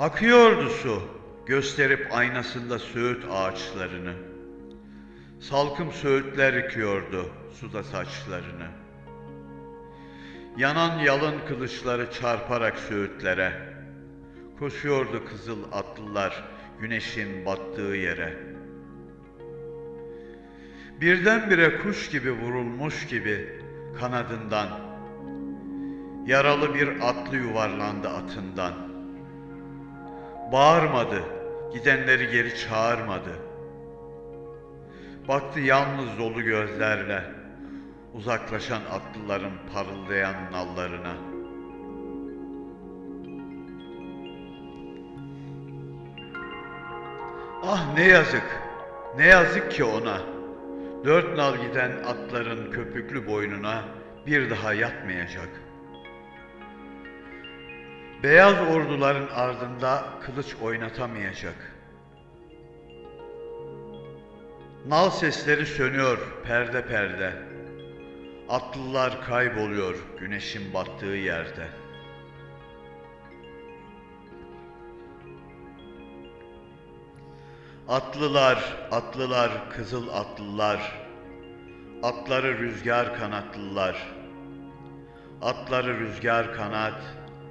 Akıyordu su, gösterip aynasında söğüt ağaçlarını. Salkım söğütler yıkıyordu suda saçlarını. Yanan yalın kılıçları çarparak söğütlere, koşuyordu kızıl atlılar güneşin battığı yere. Birdenbire kuş gibi vurulmuş gibi kanadından, yaralı bir atlı yuvarlandı atından. Bağırmadı, gidenleri geri çağırmadı. Baktı yalnız dolu gözlerle uzaklaşan atlıların parıldayan nallarına. Ah ne yazık, ne yazık ki ona. Dört nal giden atların köpüklü boynuna bir daha yatmayacak. Beyaz orduların ardında kılıç oynatamayacak. Nal sesleri sönüyor perde perde. Atlılar kayboluyor güneşin battığı yerde. Atlılar, atlılar, kızıl atlılar. Atları rüzgar kanatlılar. Atları rüzgar kanat,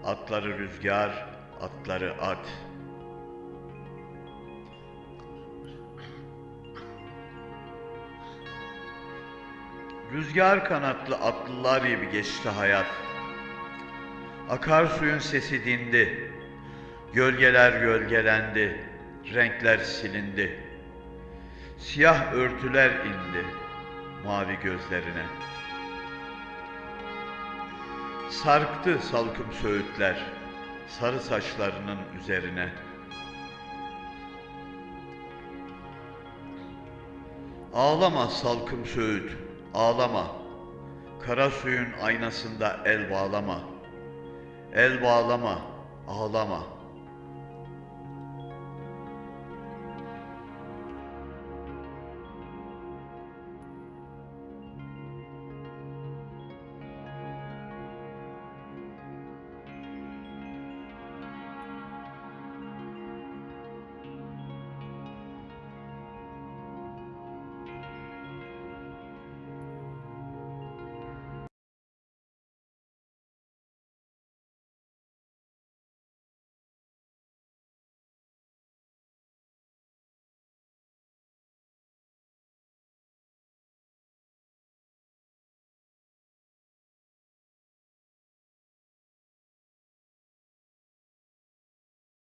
atları rüzgar, atları at. Rüzgar kanatlı atlılar gibi geçti hayat. Akarsuyun sesi dindi. Gölgeler gölgelendi. Renkler silindi. Siyah örtüler indi mavi gözlerine. Sarktı salkım söğütler sarı saçlarının üzerine. Ağlama salkım söğüt, ağlama. Kara suyun aynasında el bağlama. El bağlama, ağlama.''